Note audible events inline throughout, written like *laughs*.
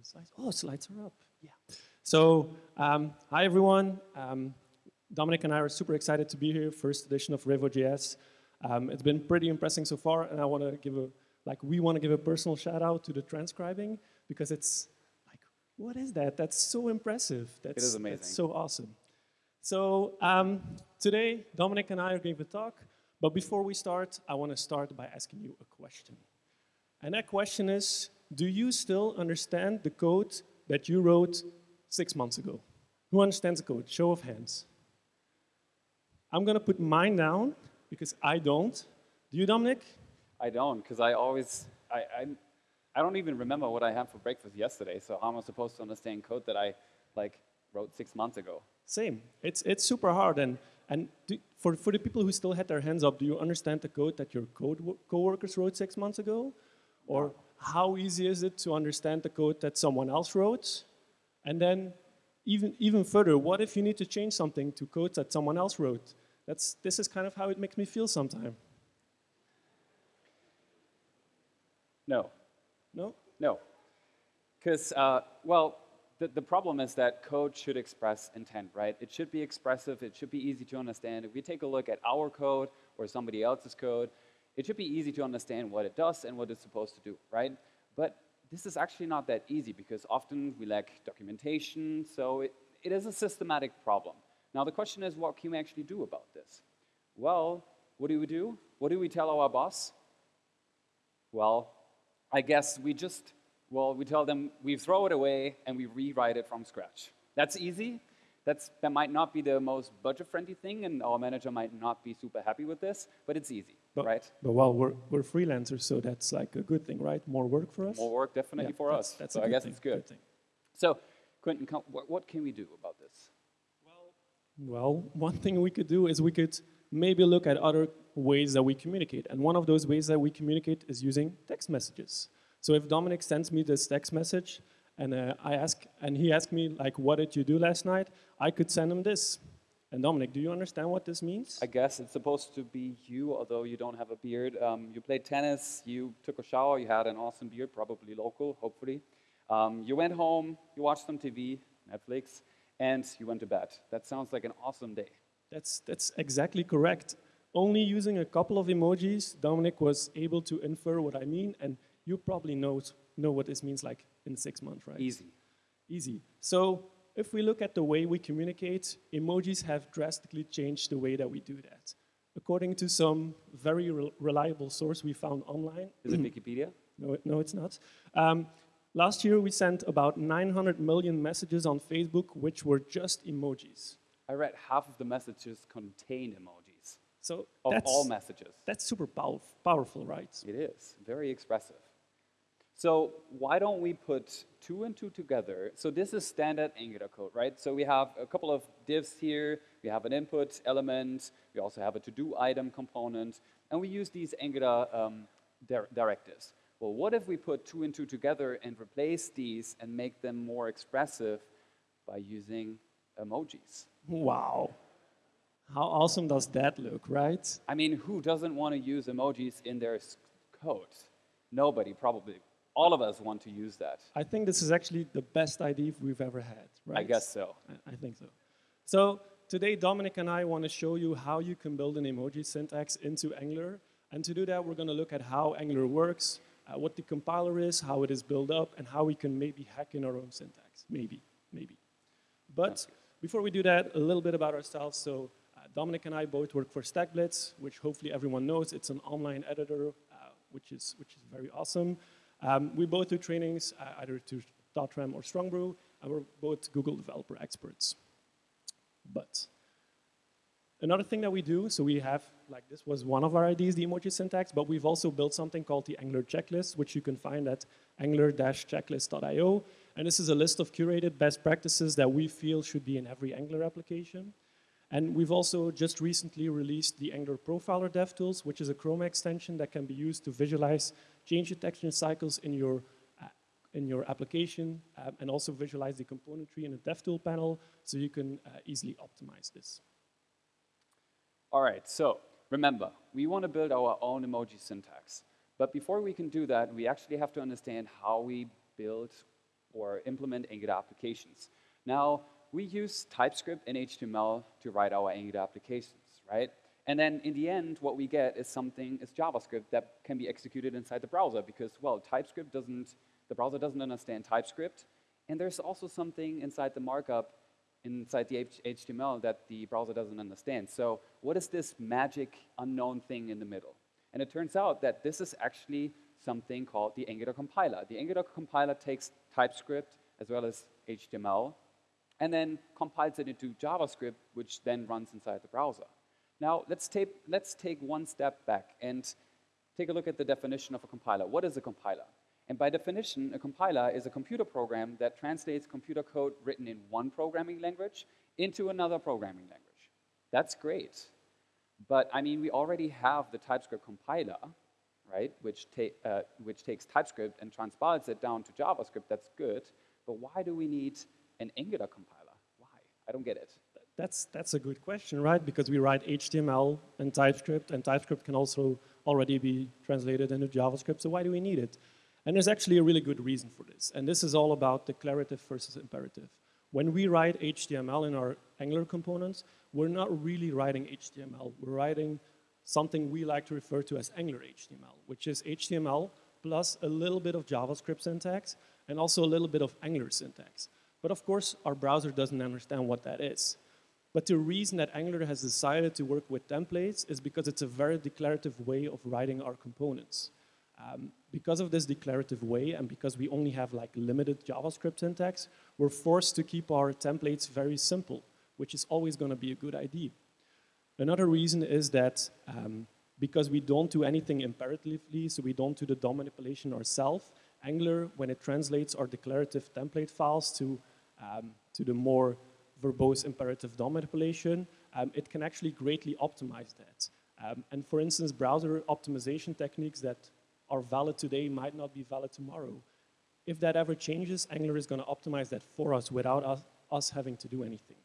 the slides. Oh, slides are up. Yeah. So, um, hi everyone. Um, Dominic and I are super excited to be here, first edition of Revo.js. Um, it's been pretty impressive so far, and I want to give a, like, we want to give a personal shout out to the transcribing because it's like, what is that? That's so impressive. That's, it is amazing. That's so awesome. So um, today, Dominic and I are going to talk, but before we start, I want to start by asking you a question. And that question is, do you still understand the code that you wrote six months ago? Who understands the code? Show of hands. I'm going to put mine down because I don't. Do you, Dominic? I don't, because I always, I, I, I don't even remember what I had for breakfast yesterday, so how am I supposed to understand code that I like wrote six months ago? Same. It's, it's super hard. And, and do, for, for the people who still had their hands up, do you understand the code that your code co-workers wrote six months ago? Or how easy is it to understand the code that someone else wrote? And then even, even further, what if you need to change something to code that someone else wrote? That's, this is kind of how it makes me feel sometimes. No. No? No. Because, uh, well, the, the problem is that code should express intent, right? It should be expressive. It should be easy to understand. If we take a look at our code or somebody else's code, it should be easy to understand what it does and what it's supposed to do, right? But this is actually not that easy because often we lack documentation, so it, it is a systematic problem. Now the question is, what can we actually do about this? Well, what do we do? What do we tell our boss? Well, I guess we just, well, we tell them we throw it away and we rewrite it from scratch. That's easy. That's, that might not be the most budget-friendly thing, and our manager might not be super happy with this, but it's easy, but, right? But well, we're, we're freelancers, so that's like a good thing, right? More work for us? More work, definitely yeah, for that's, us. That's so I guess thing, it's good. good so, Kwinten, what, what can we do about this? Well, one thing we could do is we could maybe look at other ways that we communicate. And one of those ways that we communicate is using text messages. So if Dominic sends me this text message and uh, I ask, and he asked me like, what did you do last night? I could send him this. And Dominic, do you understand what this means? I guess it's supposed to be you, although you don't have a beard. Um, you played tennis, you took a shower, you had an awesome beard, probably local, hopefully. Um, you went home, you watched some TV, Netflix, and you went to bed. That sounds like an awesome day. That's, that's exactly correct. Only using a couple of emojis, Dominic was able to infer what I mean, and you probably know, know what this means like in six months, right? Easy. Easy. So if we look at the way we communicate, emojis have drastically changed the way that we do that. According to some very re reliable source we found online. Is it Wikipedia? *clears throat* No, no it's not. Um, Last year, we sent about 900 million messages on Facebook, which were just emojis. I read half of the messages contained emojis. So of all messages. That's super pow powerful, right? It is, very expressive. So why don't we put two and two together? So this is standard Angular code, right? So we have a couple of divs here. We have an input element. We also have a to-do item component. And we use these Angular um, dir directives. Well, what if we put two and two together and replace these and make them more expressive by using emojis? Wow. How awesome does that look, right? I mean, who doesn't want to use emojis in their code? Nobody, probably. All of us want to use that. I think this is actually the best idea we've ever had, right? I guess so. I, think so. So today, Dominic and I want to show you how you can build an emoji syntax into Angular. And to do that, we're going to look at how Angular works, uh, what the compiler is, how it is built up, and how we can maybe hack in our own syntax. Maybe, maybe. But before we do that, a little bit about ourselves. So uh, Dominic and I both work for StackBlitz, which hopefully everyone knows. It's an online editor, uh, which, is, which is very awesome. Um, we both do trainings, uh, either to Thoughtram or Strongbrew, and we're both Google developer experts. But Another thing that we do, so we have, like this was one of our ideas, the emoji syntax, but we've also built something called the Angular checklist, which you can find at angular-checklist.io. And this is a list of curated best practices that we feel should be in every Angular application. And we've also just recently released the Angular Profiler DevTools, which is a Chrome extension that can be used to visualize change detection cycles in your uh, in your application um, and also visualize the component tree in the DevTool panel so you can uh, easily optimize this. All right, so remember, we want to build our own emoji syntax. But before we can do that, we actually have to understand how we build or implement Angular applications. Now, we use TypeScript and HTML to write our Angular applications, right? And then in the end, what we get is something, is JavaScript that can be executed inside the browser because, well, TypeScript doesn't, the browser doesn't understand TypeScript. And there's also something inside the markup, inside the HTML that the browser doesn't understand. So what is this magic unknown thing in the middle? And it turns out that this is actually something called the Angular compiler. The Angular compiler takes TypeScript as well as HTML and then compiles it into JavaScript, which then runs inside the browser. Now, let's take, let's take one step back and take a look at the definition of a compiler. What is a compiler? And by definition, a compiler is a computer program that translates computer code written in one programming language into another programming language. That's great. But I mean, we already have the TypeScript compiler, right, which, ta uh, which takes TypeScript and transpiles it down to JavaScript. That's good. But why do we need an Angular compiler? Why? I don't get it. That's, that's a good question, right? Because we write HTML and TypeScript, and TypeScript can also already be translated into JavaScript, so why do we need it? And there's actually a really good reason for this, and this is all about declarative versus imperative. When we write HTML in our Angular components, we're not really writing HTML. We're writing something we like to refer to as Angular HTML, which is HTML plus a little bit of JavaScript syntax and also a little bit of Angular syntax. But of course, our browser doesn't understand what that is. But the reason that Angular has decided to work with templates is because it's a very declarative way of writing our components. Um, because of this declarative way and because we only have like limited JavaScript syntax, we're forced to keep our templates very simple, which is always going to be a good idea. Another reason is that um, because we don't do anything imperatively, so we don't do the DOM manipulation ourselves, Angular, when it translates our declarative template files to, um, to the more verbose imperative DOM manipulation, um, it can actually greatly optimize that. Um, and for instance, browser optimization techniques that are valid today might not be valid tomorrow. If that ever changes, Angular is going to optimize that for us without us, us having to do anything.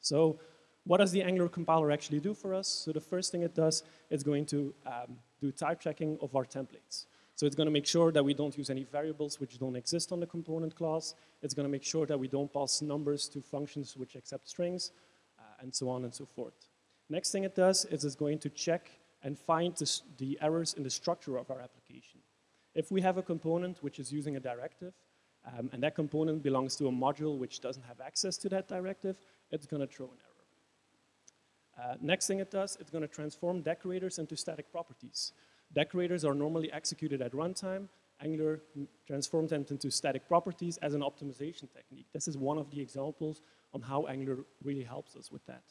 So what does the Angular compiler actually do for us? So the first thing it does, it's going to um, do type checking of our templates. So it's going to make sure that we don't use any variables which don't exist on the component class. It's going to make sure that we don't pass numbers to functions which accept strings, uh, and so on and so forth. Next thing it does is it's going to check and find the, the errors in the structure of our application. If we have a component which is using a directive, um, and that component belongs to a module which doesn't have access to that directive, it's going to throw an error. Uh, next thing it does, it's going to transform decorators into static properties. Decorators are normally executed at runtime. Angular transforms them into static properties as an optimization technique. This is one of the examples on how Angular really helps us with that.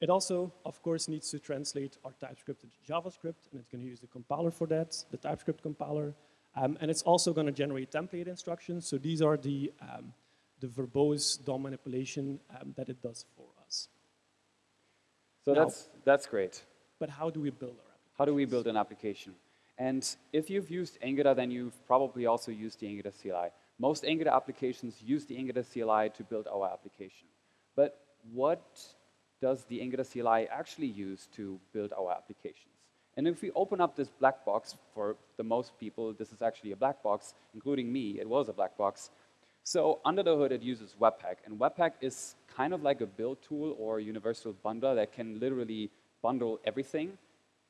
It also, of course, needs to translate our TypeScript into JavaScript, and it's going to use the compiler for that, the TypeScript compiler. Um, and it's also going to generate template instructions. So these are the, um, the verbose DOM manipulation um, that it does for us. So now, that's, that's great. But how do we build our how do we build an application? And if you've used Angular, then you've probably also used the Angular CLI. Most Angular applications use the Angular CLI to build our application. But what does the Angular CLI actually use to build our applications? And if we open up this black box, for the most people, this is actually a black box, including me, it was a black box. So under the hood, it uses Webpack. And Webpack is kind of like a build tool or universal bundler that can literally bundle everything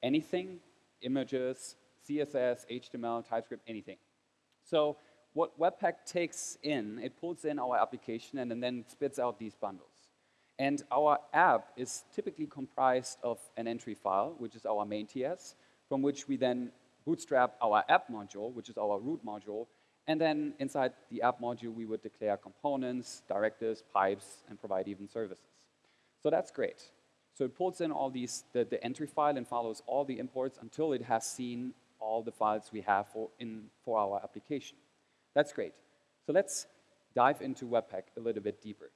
anything, images, CSS, HTML, TypeScript, anything. So what Webpack takes in, it pulls in our application and, then spits out these bundles. And our app is typically comprised of an entry file, which is our main TS, from which we then bootstrap our app module, which is our root module, and then inside the app module, we would declare components, directives, pipes, and provide even services. So that's great. So it pulls in all these, the, the entry file and follows all the imports until it has seen all the files we have for, in, for our application. That's great. So let's dive into Webpack a little bit deeper.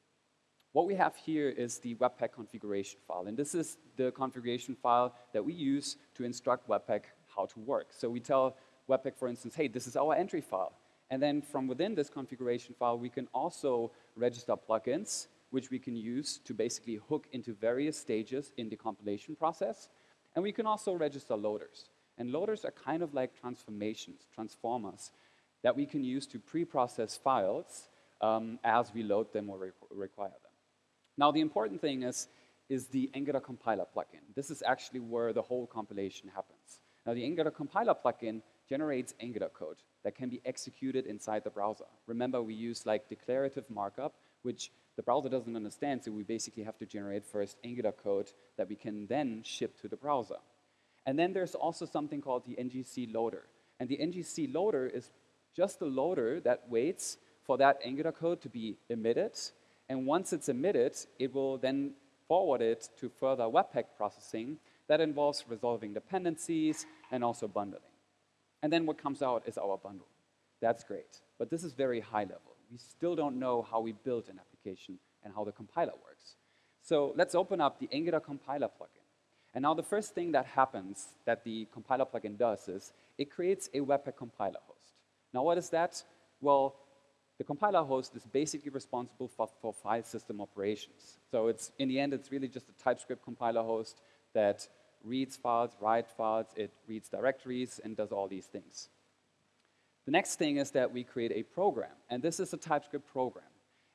What we have here is the Webpack configuration file. And this is the configuration file that we use to instruct Webpack how to work. So we tell Webpack, for instance, hey, this is our entry file. And then from within this configuration file, we can also register plugins which we can use to basically hook into various stages in the compilation process. And we can also register loaders. And loaders are kind of like transformations, transformers, that we can use to pre-process files um, as we load them or re require them. Now, the important thing is, is the Angular compiler plugin. This is actually where the whole compilation happens. Now, the Angular compiler plugin generates Angular code that can be executed inside the browser. Remember, we use like declarative markup, which the browser doesn't understand, so we basically have to generate first Angular code that we can then ship to the browser. And then there's also something called the NGC loader. And the NGC loader is just a loader that waits for that Angular code to be emitted. And once it's emitted, it will then forward it to further Webpack processing that involves resolving dependencies and also bundling. And then what comes out is our bundle. That's great. But this is very high level. We still don't know how we build an application and how the compiler works. So let's open up the Angular compiler plugin. And now the first thing that happens that the compiler plugin does is it creates a Webpack compiler host. Now what is that? Well, the compiler host is basically responsible for, for file system operations. So it's in the end, it's really just a TypeScript compiler host that reads files, writes files, it reads directories, and does all these things. The next thing is that we create a program, and this is a TypeScript program.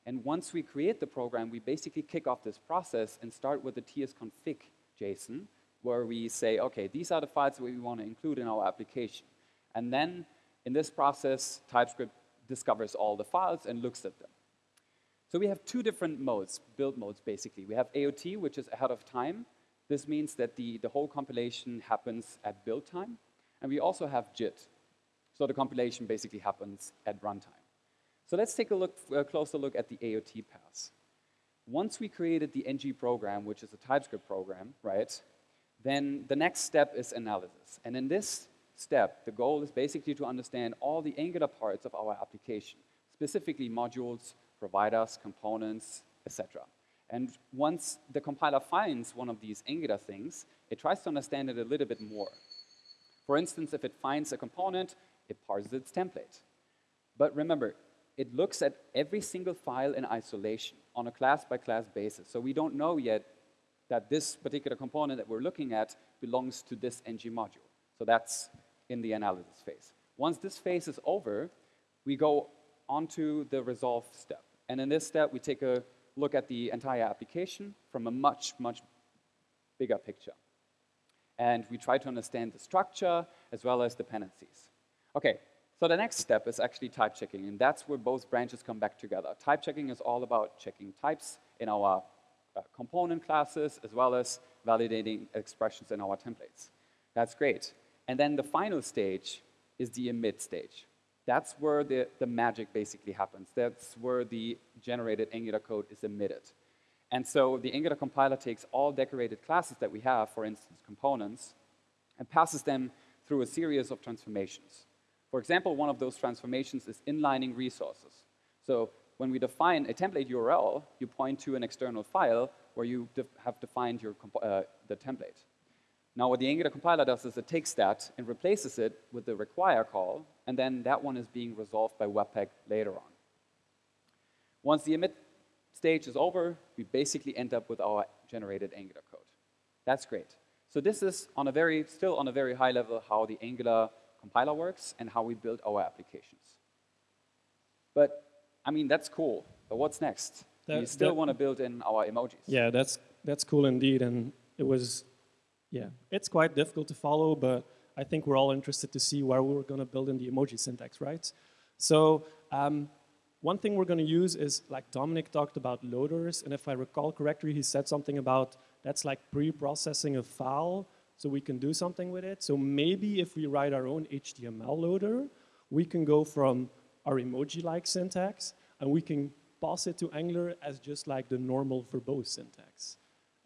And once we create the program, we basically kick off this process and start with the tsconfig JSON, where we say, okay, these are the files that we want to include in our application. And then in this process, TypeScript discovers all the files and looks at them. So we have two different modes, build modes basically. We have AOT, which is ahead of time, this means that the, the whole compilation happens at build time. And we also have JIT. So the compilation basically happens at runtime. So let's take a, look, a closer look at the AOT pass. Once we created the ng program, which is a TypeScript program, right, then the next step is analysis. And in this step, the goal is basically to understand all the Angular parts of our application, specifically modules, providers, components, etc. And once the compiler finds one of these Angular things, it tries to understand it a little bit more. For instance, if it finds a component, it parses its template. But remember, it looks at every single file in isolation on a class-by-class -class basis. So we don't know yet that this particular component that we're looking at belongs to this ng module. So that's in the analysis phase. Once this phase is over, we go on to the resolve step. And in this step, we take a look at the entire application from a much, much bigger picture. And we try to understand the structure as well as dependencies. Okay, so the next step is actually type checking, and that's where both branches come back together. Type checking is all about checking types in our uh, component classes as well as validating expressions in our templates. That's great. And then the final stage is the emit stage. That's where the, the magic basically happens. That's where the generated Angular code is emitted. And so the Angular compiler takes all decorated classes that we have, for instance, components, and passes them through a series of transformations. For example, one of those transformations is inlining resources. So when we define a template URL, you point to an external file where you have defined your uh, the template. Now what the Angular compiler does is it takes that and replaces it with the require call, and then that one is being resolved by Webpack later on. Once the emit stage is over, we basically end up with our generated Angular code. That's great. So this is on a very, still on a very high level how the Angular compiler works and how we build our applications. But, I mean, that's cool. But what's next? That, we still want to build in our emojis. Yeah, that's, that's cool indeed. And it was yeah, it's quite difficult to follow, but I think we're all interested to see where we're going to build in the emoji syntax, right? So um, one thing we're going to use is, like Dominic talked about loaders, and if I recall correctly, he said something about that's like pre-processing a file, so we can do something with it. So maybe if we write our own HTML loader, we can go from our emoji-like syntax, and we can pass it to Angular as just like the normal verbose syntax.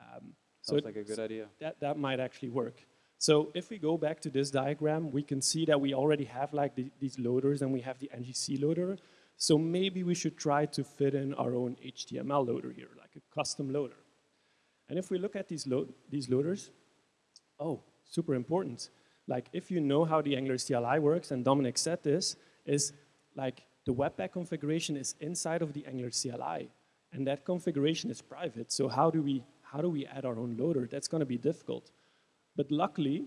Um, Sounds so like a good idea. That, that might actually work. So if we go back to this diagram, we can see that we already have like the, these loaders and we have the NGC loader. So maybe we should try to fit in our own HTML loader here, like a custom loader. And if we look at these, lo these loaders, oh, super important. Like if you know how the Angular CLI works, and Dominic said this, is like the Webpack configuration is inside of the Angular CLI. And that configuration is private. So how do we how do we add our own loader? That's going to be difficult. But luckily,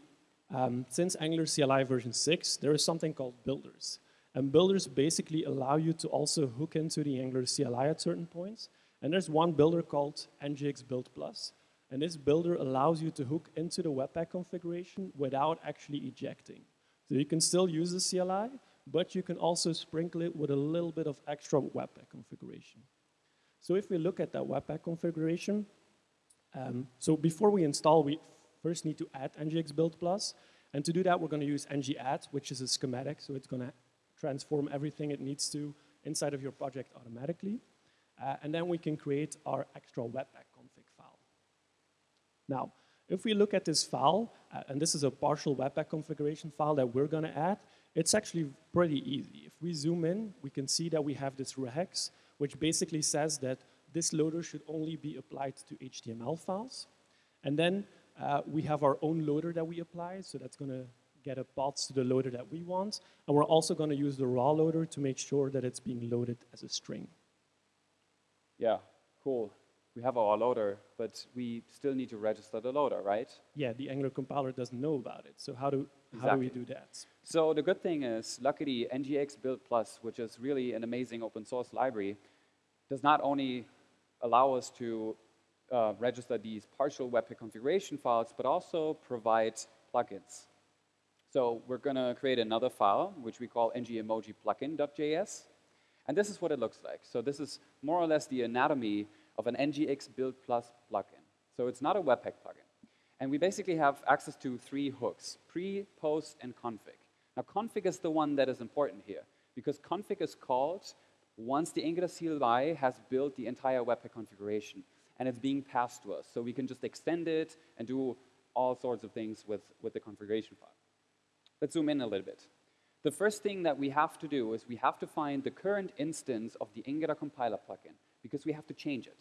um, since Angular CLI version 6, there is something called builders. And builders basically allow you to also hook into the Angular CLI at certain points. And there's one builder called NGX Build Plus. And this builder allows you to hook into the Webpack configuration without actually ejecting. So you can still use the CLI, but you can also sprinkle it with a little bit of extra Webpack configuration. So if we look at that Webpack configuration, um, so before we install, we first need to add NGX Build Plus. And to do that, we're going to use ng-add, which is a schematic. So it's going to transform everything it needs to inside of your project automatically. Uh, and then we can create our extra Webpack. Now, if we look at this file, uh, and this is a partial Webpack configuration file that we're going to add, it's actually pretty easy. If we zoom in, we can see that we have this regex, which basically says that this loader should only be applied to HTML files. And then uh, we have our own loader that we apply, so that's going to get a path to the loader that we want. And we're also going to use the raw loader to make sure that it's being loaded as a string. Yeah, cool. We have our loader, but we still need to register the loader, right? Yeah, the Angular compiler doesn't know about it. So how do, exactly. how do we do that? So the good thing is, luckily, NGX Build Plus, which is really an amazing open source library, does not only allow us to uh, register these partial Webpack configuration files, but also provide plugins. So we're going to create another file, which we call ngEmojiPlugin.js. And this is what it looks like. So this is more or less the anatomy of an NGX Build Plus plugin. So it's not a Webpack plugin. And we basically have access to three hooks, pre, post, and config. Now config is the one that is important here, because config is called once the Angular CLI has built the entire Webpack configuration and it's being passed to us. So we can just extend it and do all sorts of things with, with the configuration file. Let's zoom in a little bit. The first thing that we have to do is we have to find the current instance of the Angular compiler plugin because we have to change it.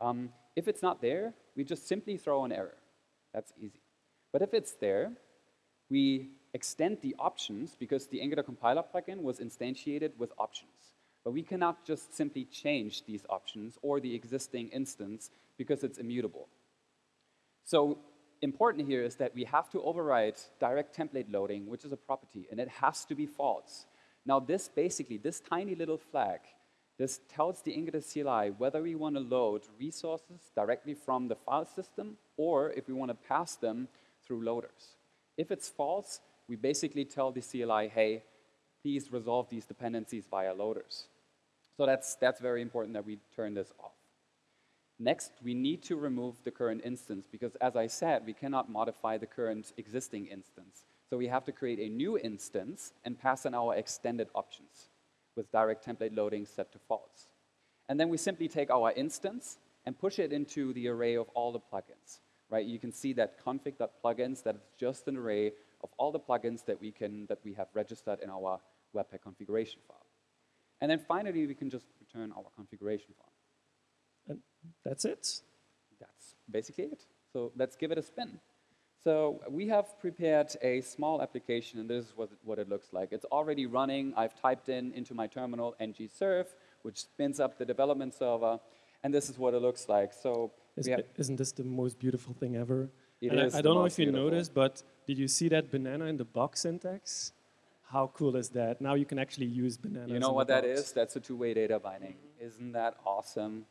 Um, if it's not there, we just simply throw an error. That's easy. But if it's there, we extend the options because the Angular compiler plugin was instantiated with options. But we cannot just simply change these options or the existing instance because it's immutable. So important here is that we have to override direct template loading, which is a property, and it has to be false. Now this basically, this tiny little flag, this tells the Angular CLI whether we want to load resources directly from the file system or if we want to pass them through loaders. If it's false, we basically tell the CLI, hey, please resolve these dependencies via loaders. So that's, that's very important that we turn this off. Next, we need to remove the current instance because as I said, we cannot modify the current existing instance. So we have to create a new instance and pass in our extended options with direct template loading set to false. And then we simply take our instance and push it into the array of all the plugins. Right? You can see that config.plugins, that is just an array of all the plugins that we, can, that we have registered in our Webpack configuration file. And then finally, we can just return our configuration file. And that's it? That's basically it. So let's give it a spin. So we have prepared a small application, and this is what it, what it looks like. It's already running. I've typed in into my terminal ng-serve, which spins up the development server, and this is what it looks like. So is, not this the most beautiful thing ever? It is I, I don't know if you beautiful. noticed, but did you see that banana in the box syntax? How cool is that? Now you can actually use bananas. You know what that is? That's a two-way data binding. Isn't that awesome?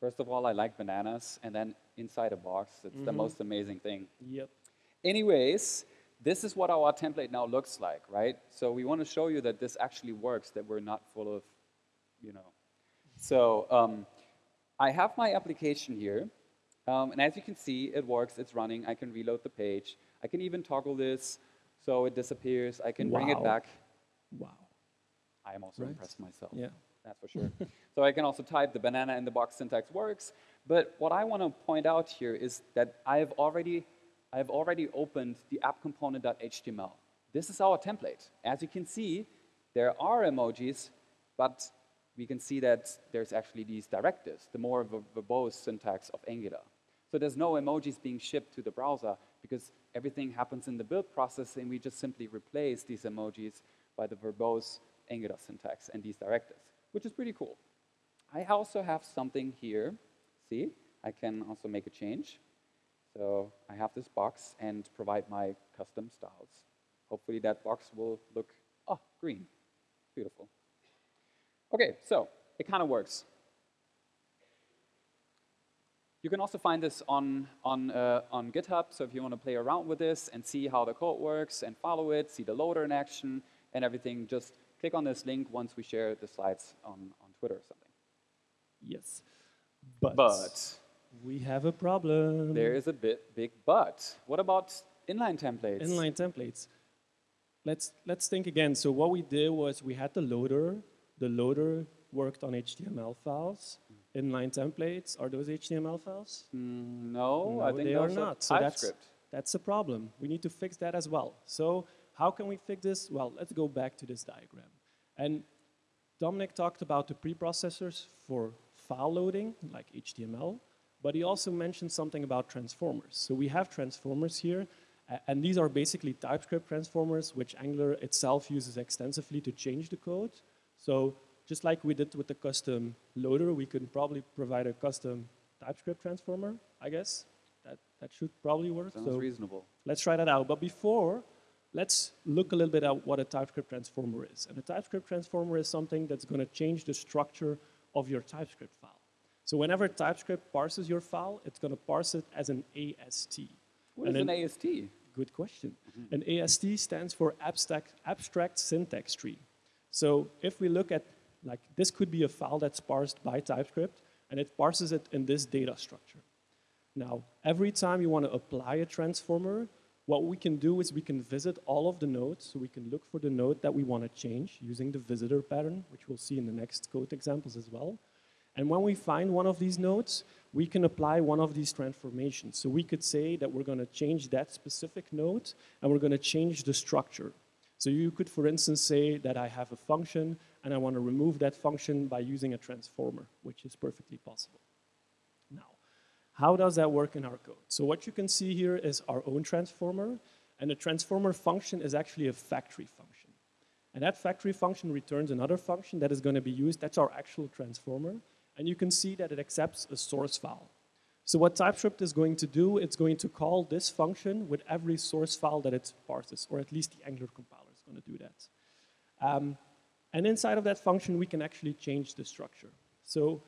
First of all, I like bananas, and then inside a box, it's mm -hmm. the mm-hmm. most amazing thing. Yep. Anyways, this is what our template now looks like, right? So we want to show you that this actually works, that we're not full of, you know. So um, I have my application here, um, and as you can see, it works, it's running. I can reload the page. I can even toggle this so it disappears. I can wow. bring it back. Wow. I am also right. impressed myself. Yeah. That's for sure. *laughs* so I can also type the banana in the box syntax works. But what I want to point out here is that I've already, I've already opened the app component.html. This is our template. As you can see, there are emojis, but we can see that there's actually these directives, the more verbose syntax of Angular. So there's no emojis being shipped to the browser because everything happens in the build process and we just simply replace these emojis by the verbose Angular syntax and these directives, which is pretty cool. I also have something here. See, I can also make a change. So I have this box and provide my custom styles. Hopefully that box will look Oh, green. Beautiful. Okay, so it kind of works. You can also find this on, on, uh, on GitHub, so if you want to play around with this and see how the code works and follow it, see the loader in action and everything, just click on this link once we share the slides on, on Twitter or something. Yes. But, But we have a problem. there is a bit big but. What about inline templates? Inline templates. Let's, let's think again. So what we did was we had the loader. The loader worked on HTML files. Inline templates, are those HTML files? Mm, no, No, I think they are not. So that's, that's a problem. We need to fix that as well. So how can we fix this? Well, let's go back to this diagram. And Dominic talked about the preprocessors for file loading, like HTML, but he also mentioned something about transformers. So we have transformers here, and these are basically TypeScript transformers, which Angular itself uses extensively to change the code. So just like we did with the custom loader, we could probably provide a custom TypeScript transformer, I guess. That, that should probably work. Sounds So reasonable. let's try that out. But before, let's look a little bit at what a TypeScript transformer is. And a TypeScript transformer is something that's going to change the structure of your TypeScript file. So whenever TypeScript parses your file, it's going to parse it as an AST. What And is an AST? Good question. Mm-hmm. An AST stands for abstract, abstract syntax tree. So if we look at, like, this could be a file that's parsed by TypeScript, and it parses it in this data structure. Now, every time you want to apply a transformer, what we can do is we can visit all of the nodes, so we can look for the node that we want to change using the visitor pattern, which we'll see in the next code examples as well. And when we find one of these nodes, we can apply one of these transformations. So we could say that we're going to change that specific node, and we're going to change the structure. So you could, for instance, say that I have a function, and I want to remove that function by using a transformer, which is perfectly possible. How does that work in our code? So what you can see here is our own transformer, and the transformer function is actually a factory function. And that factory function returns another function that is going to be used, that's our actual transformer, and you can see that it accepts a source file. So what TypeScript is going to do, it's going to call this function with every source file that it parses, or at least the Angular compiler is going to do that. Um, and inside of that function, we can actually change the structure. So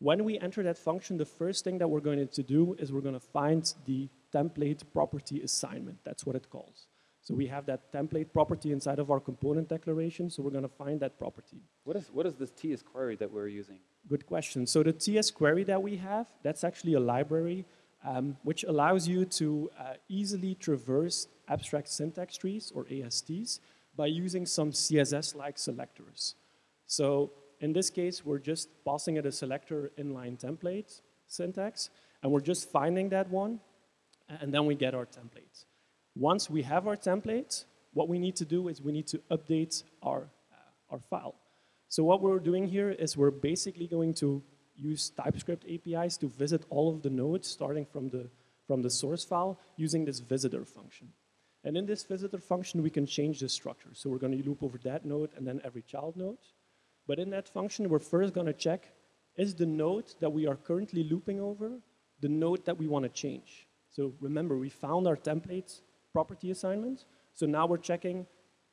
when we enter that function, the first thing that we're going to do is we're going to find the template property assignment. That's what it calls. So we have that template property inside of our component declaration, so we're going to find that property. What is, what is this TS query that we're using? Good question. So the TS query that we have, that's actually a library um, which allows you to uh, easily traverse abstract syntax trees, or ASTs, by using some CSS-like selectors. So in this case, we're just passing it a selector inline template syntax, and we're just finding that one, and then we get our template. Once we have our template, what we need to do is we need to update our, uh, our file. So what we're doing here is we're basically going to use TypeScript APIs to visit all of the nodes starting from the, from the source file using this visitor function. And in this visitor function, we can change the structure. So we're going to loop over that node and then every child node. But in that function, we're first going to check, is the node that we are currently looping over the node that we want to change? So remember, we found our template property assignment. So now we're checking,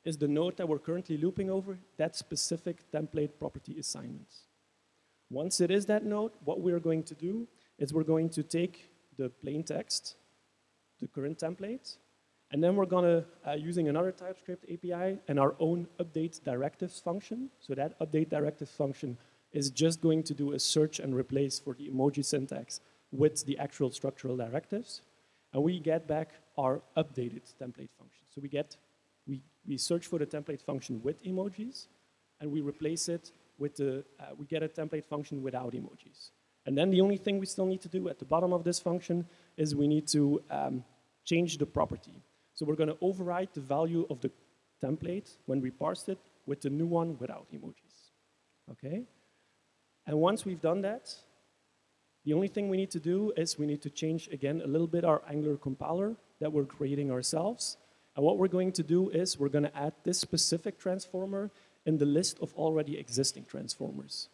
is the node that we're currently looping over that specific template property assignment? Once it is that node, what we're going to do is we're going to take the plain text, the current template, and then we're going to, uh, using another TypeScript API and our own update directives function. So that update directives function is just going to do a search and replace for the emoji syntax with the actual structural directives. And we get back our updated template function. So we get, we, we search for the template function with emojis, and we replace it with the, uh, we get a template function without emojis. And then the only thing we still need to do at the bottom of this function is we need to um, change the property. So we're going to override the value of the template when we parsed it with the new one without emojis. Okay? And once we've done that, the only thing we need to do is we need to change again a little bit our Angular compiler that we're creating ourselves. And what we're going to do is we're going to add this specific transformer in the list of already existing transformers.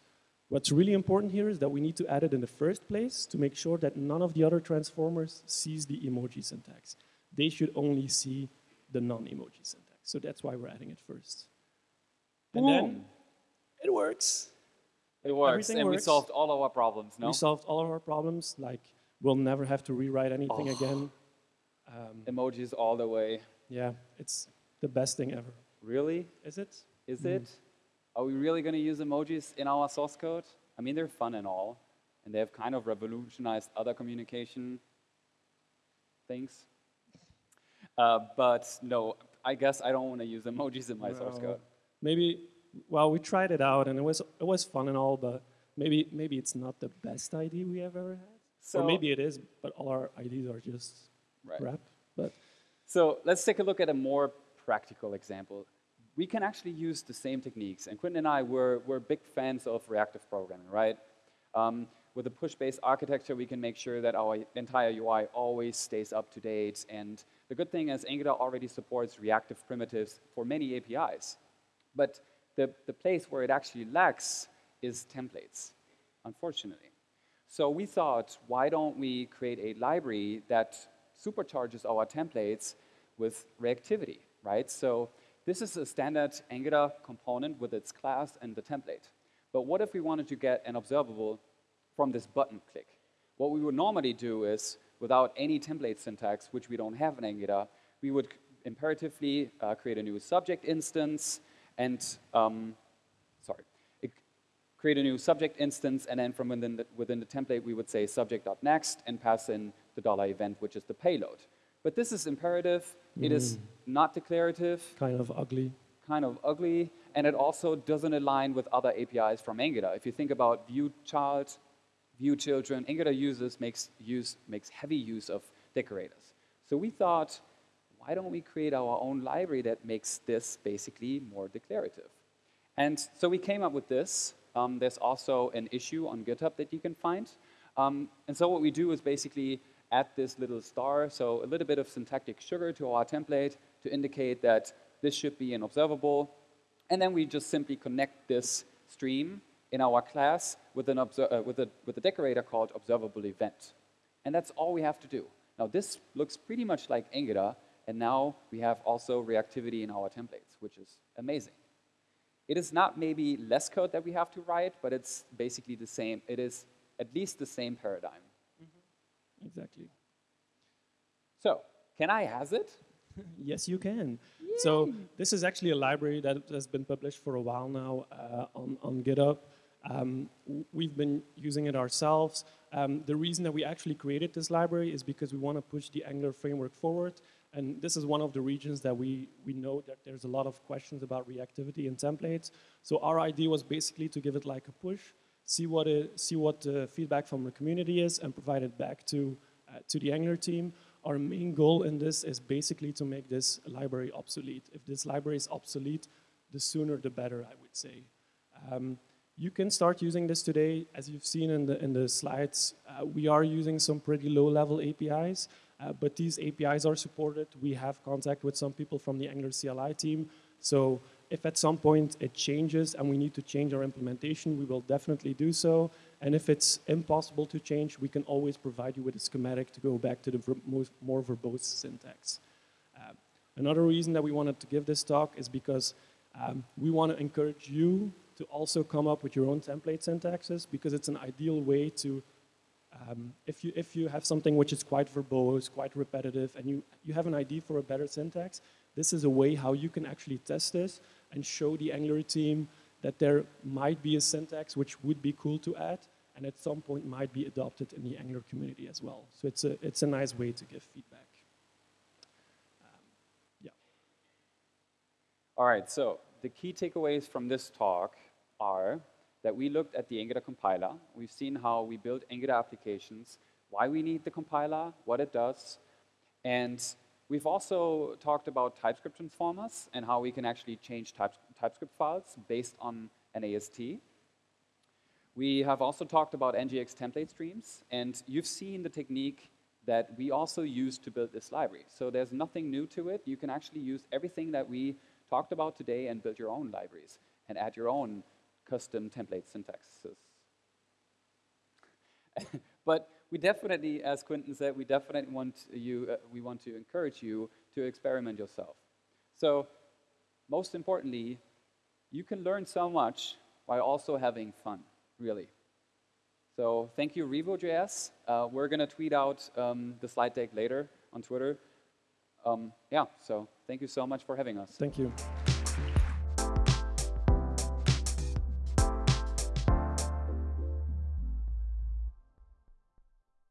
What's really important here is that we need to add it in the first place to make sure that none of the other transformers sees the emoji syntax. They should only see the non-emoji syntax. So that's why we're adding it first. And then it works. It works, everything and we solved all of our problems, no? We solved all of our problems. Like we'll never have to rewrite anything Oh. again. *laughs* Um, emojis all the way. Yeah, it's the best thing ever. Really? Is it? Is mm-hmm. it? Are we really going to use emojis in our source code? I mean, they're fun and all, and they have kind of revolutionized other communication things. Uh, but no, I guess I don't want to use emojis in my source code. Maybe. Well, we tried it out, and it was it was fun and all, but maybe maybe it's not the best idea we have ever had. So- or maybe it is, but all our ideas are just Right. crap. But So let's take a look at a more practical example. We can actually use the same techniques, and Kwinten and I were, were big fans of reactive programming, right? Um, with a push-based architecture, we can make sure that our entire UI always stays up to date. And the good thing is Angular already supports reactive primitives for many APIs. But the, the place where it actually lacks is templates, unfortunately. So we thought, why don't we create a library that supercharges our templates with reactivity, right? So this is a standard Angular component with its class and the template. But what if we wanted to get an observable from this button click? What we would normally do is, without any template syntax, which we don't have in Angular, we would imperatively uh, create a new subject instance and, um, sorry, create a new subject instance, and then from within the, within the template, we would say subject.next and pass in the dollar event, which is the payload. But this is imperative. It is not declarative, kind of ugly. kind of ugly, and it also doesn't align with other APIs from Angular. If you think about view child, view children, Angular uses makes use makes heavy use of decorators. So we thought, why don't we create our own library that makes this basically more declarative? And so we came up with this. Um, there's also an issue on GitHub that you can find. Um, and so what we do is basically add this little star, so a little bit of syntactic sugar to our template to indicate that this should be an observable. And then we just simply connect this stream in our class with, an uh, with, a, with a decorator called observable event. And that's all we have to do. Now this looks pretty much like Angular, and now we have also reactivity in our templates, which is amazing. It is not maybe less code that we have to write, but it's basically the same. It is at least the same paradigm. Exactly. So, can I has it? *laughs* Yes, you can. So this is actually a library that has been published for a while now uh, on, on GitHub. Um, we've been using it ourselves. Um, the reason that we actually created this library is because we want to push the Angular framework forward. And this is one of the regions that we, we know that there's a lot of questions about reactivity and templates. So our idea was basically to give it like a push, see what, it, see what the feedback from the community is, and provide it back to, uh, to the Angular team. Our main goal in this is basically to make this library obsolete. If this library is obsolete, the sooner the better, I would say. Um, you can start using this today. As you've seen in the, in the slides, uh, we are using some pretty low-level APIs, uh, but these APIs are supported. We have contact with some people from the Angular CLI team. So if at some point it changes and we need to change our implementation, we will definitely do so. And if it's impossible to change, we can always provide you with a schematic to go back to the ver most, more verbose syntax. Uh, another reason that we wanted to give this talk is because um, we want to encourage you to also come up with your own template syntaxes because it's an ideal way to, um, if, you, if you have something which is quite verbose, quite repetitive, and you, you have an idea for a better syntax, this is a way how you can actually test this and show the Angular team that there might be a syntax which would be cool to add and at some point might be adopted in the Angular community as well. So it's a, it's a nice way to give feedback. Yeah. All right, so the key takeaways from this talk are that we looked at the Angular compiler. We've seen how we build Angular applications, why we need the compiler, what it does, and we've also talked about TypeScript transformers and how we can actually change types, TypeScript files based on an AST. We have also talked about NGX template streams, and you've seen the technique that we also use to build this library. So there's nothing new to it. You can actually use everything that we talked about today and build your own libraries and add your own custom template syntaxes. *laughs* but we definitely, as Kwinten said, we definitely want you, uh, we want to encourage you to experiment yourself. So most importantly, you can learn so much while also having fun, really. So thank you, Revo.js. Uh, we're going to tweet out um, the slide deck later on Twitter. Um, yeah, so thank you so much for having us. Thank you.